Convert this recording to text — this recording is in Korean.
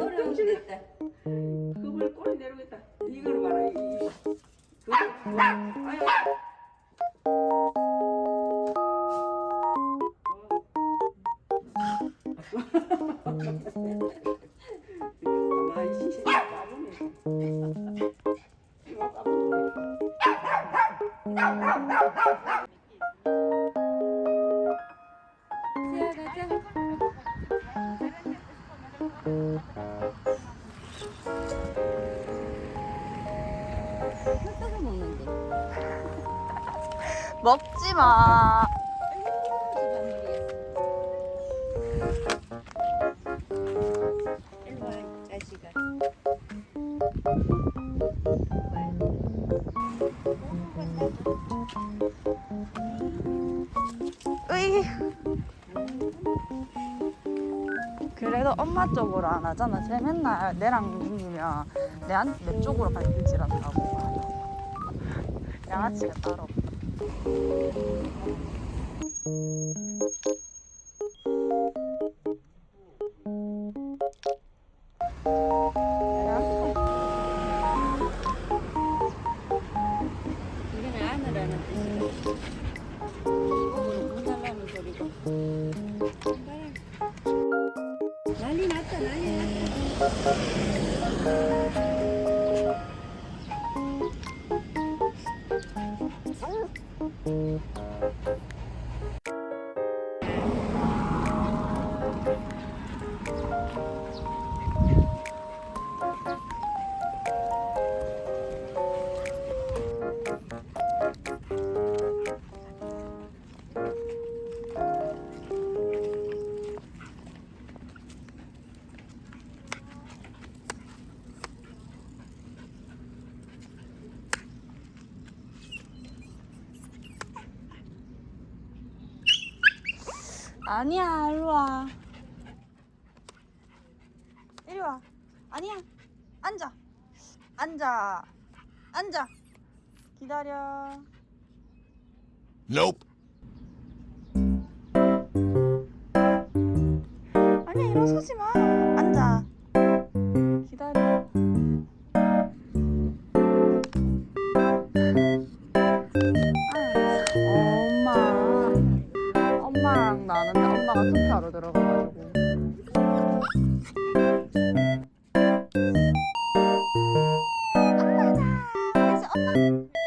어려운 됐다. 그걸 꼬리 있다. 이걸 봐라. 이- 이- 그걸 봐. 아유. 이거 까불네. 뜯어 먹는데. 먹지 마. 일로 와, 이 자식아. 으이. 그래도 엄마 쪽으로 안 하잖아. 쟤 맨날 내랑 민기면 내한 내 쪽으로 발길질 한다고. 양아치가 따로. 난리 났다, 난리 났다. 아니야, 이리 와. 이리 와. 아니야. 앉아. 앉아. 앉아. 기다려. Nope. 아니야, 일어서지 마. 앉아. 기다려. 투표하러 들어가가지고. 엄마